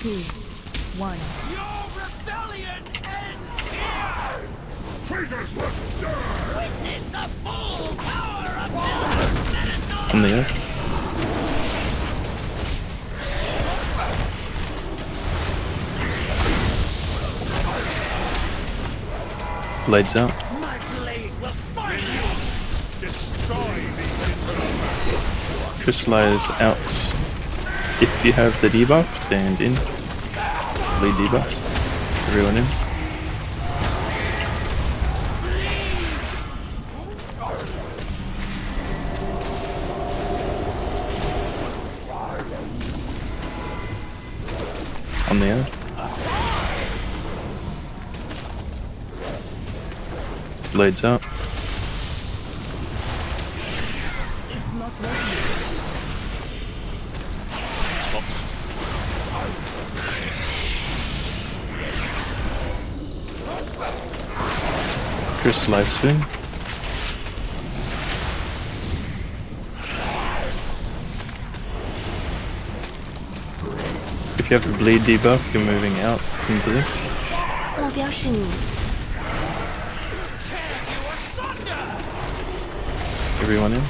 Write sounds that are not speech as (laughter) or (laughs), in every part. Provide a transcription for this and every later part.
two, one. Your rebellion ends here! Traitors must die! Witness the full power of Miller On the earth. Blades out. My blade will find you! Destroy these intruders! Crystallize out. If you have the debuff, stand in. Lead debuff. Everyone in. On the end. Blades out. Crystallize soon. If you have the bleed debuff, you're moving out into this. 目标是你， Tear you asunder! Everyone in.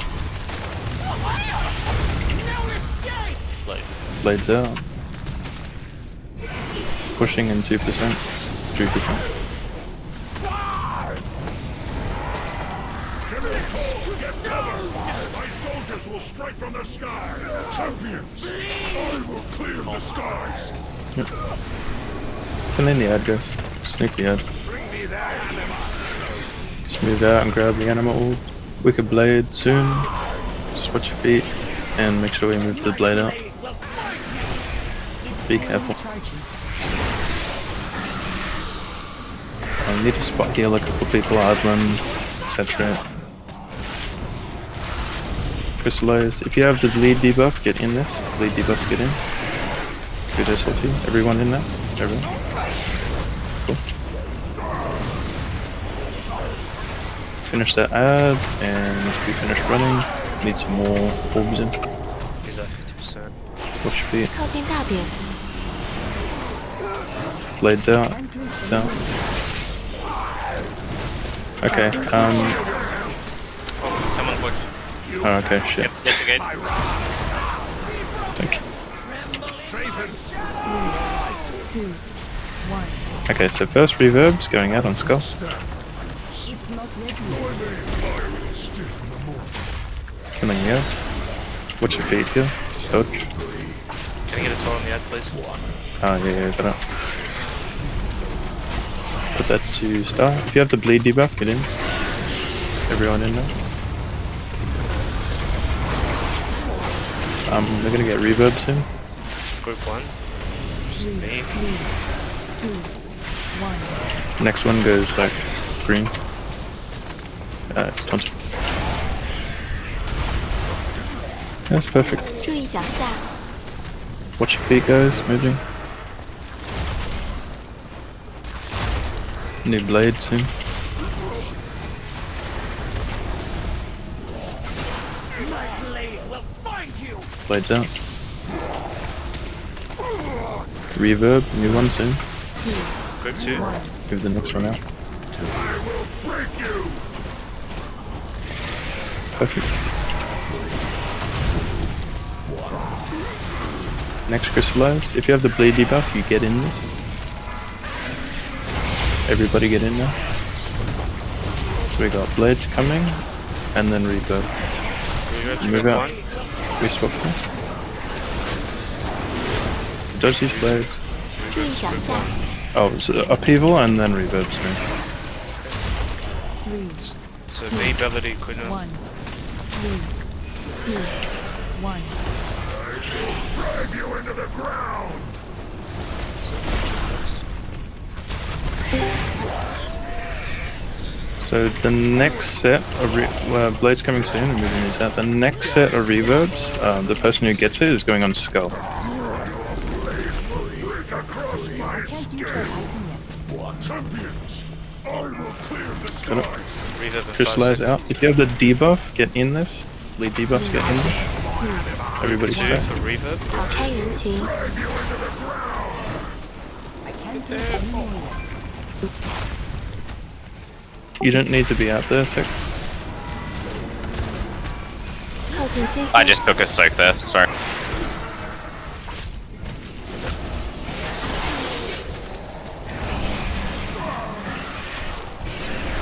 No escape! Blades out. Pushing in 2%, 3%. Strike from the sky! Champions! I will clear the skies! Fill in the address. Sneak the ad. Bring me that animal! Just move out and grab the animal orb. Wicked blade soon. Just watch your feet and make sure we move the blade out. Blade will find you! It's Be careful. I need to spot heal a couple people, Adlan, etc. Crystallize. If you have the lead debuff, get in this. Lead debuff, get in. Good SLT. Everyone in there? Everyone. Cool. Finish that ad, and we finish running, need some more orbs in. Is that 50%. Watch your feet. Blades out. It's out. Okay, um, oh, okay, shit. Yep, gate. Thank you. Two. Okay, so first reverb's going out on Skull. It's not ready. Killing you. Watch your feet here. Just dodge. Can I get a toll on the ad, please? Oh, yeah, yeah, it. Put that to star. If you have the bleed debuff, get in. Everyone in there. Um, I'm gonna get reverb soon. Group one. Just me. Three, two, one. Next one goes like green. Uh, it's done. That's perfect. Watch your feet, guys. Moving. New blade soon. Blades out. Reverb, new one soon. Group 2. Give the next one out. I will break you! Perfect. Next crystallize. If you have the blade debuff, you get in this. Everybody get in now. So we got blades coming, and then reverb. We go to Move out. 1. We swap first. Dodge these. Oh, it's upheaval and then reverb. So the ability could not. One. I shall drive you into the ground! So the next set of uh, Blade's coming soon moving these out. The next set of reverbs, uh, the person who gets it is going on Skull. Crystallize out. If you have the debuff, get in this. Lead debuffs, get in this. Everybody's two set. into. You don't need to be out there, Tech. I just took a soak there, sorry.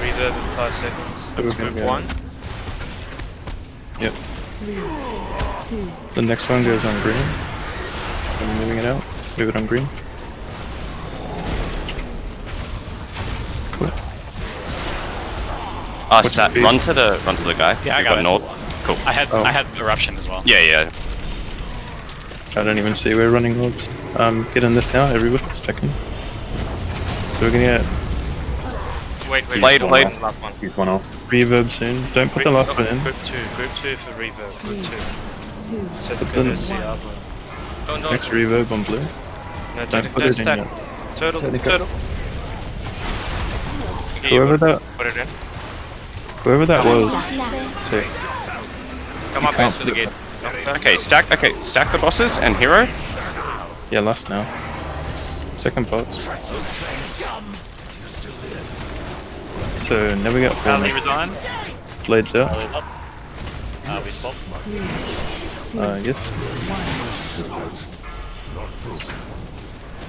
Reload in 5 seconds. that's move one. Yep. Three, the next one goes on green. I'm moving it out. Move it on green. Uh, Sat, run to the run to the guy. Yeah, I You got it. Nord. Cool. I had Oh. I had eruption as well. Yeah, yeah. I don't even see we're running orbs. Um, get in this now, everybody. Second. So we're gonna get Wait, wait. Blade, one blade. off, last one. He's one off. reverb soon. Don't put the last one in. Group two, group two for reverb. Group two. two, Set Put the them- CR. Don't, don't. Next reverb on blue. No, Don't put no it in yet. Turtle, turtle. Okay, Whoever that, Put it in. Whoever that was. Two. Come up after the gate. Okay, stack. Okay, stack the bosses and hero. Yeah, left now. Second boss. So never got. Harley resigned. Blades out. Uh, we swapped. Uh, yes.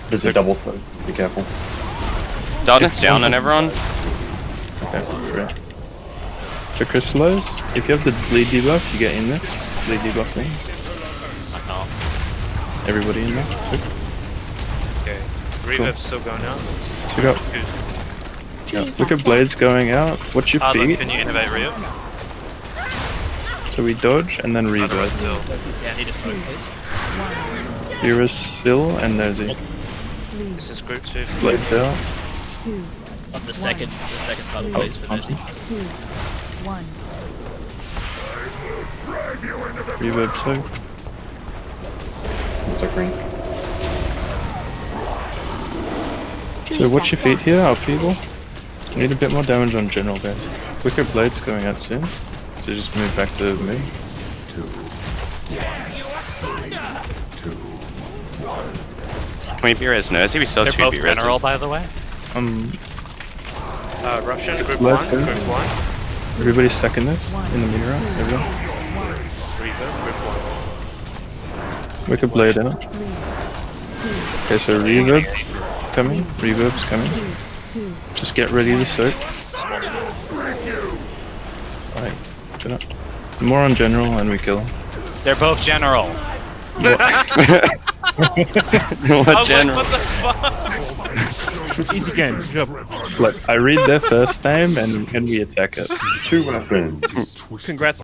There's a double throw. Be careful. Darkness down on everyone. Okay, so crystallize. If you have the bleed debuff, you get in there. Bleed debuff. I. Everybody in there. Okay. Reviv's cool. still going out. Let's Good. Yeah. Look at blades going out. What's your Arlen, feet? Can you innovate revive? So we dodge and then revive. Yeah, he just a smoke, please. Ira's still and Nosy. This is group two. Blades out. On the second, the second part, please, oh, for Nosy one. Reverb thing. What's that green? So watch your feet here, our people. Need a bit more damage on general guys. Wicker Blade's going out soon, so just move back to me. Two. One. Can we be res nosy? We still have They're both general, by the way. Um. Uh, Russian. group one, group one everybody stuck in this in the mirror. Everyone. Reverb, group one. Wicker blade out. Okay, so reverb coming. Reverb's coming. Just get ready to soak. Alright, good up. More on general and we kill. They're both general. (laughs) (laughs) what general? Easy game. Good job. Look, I read their first name and, and we attack it. Two weapons. Congrats.